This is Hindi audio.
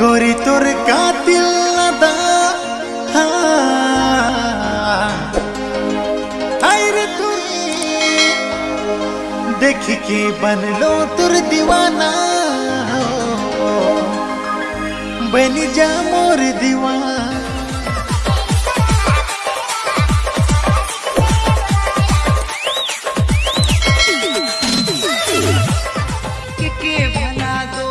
गोरी तोर कातिल अदा रे देख के बनलो तुर दीवाना बन जा मोर दीवाना के भला दो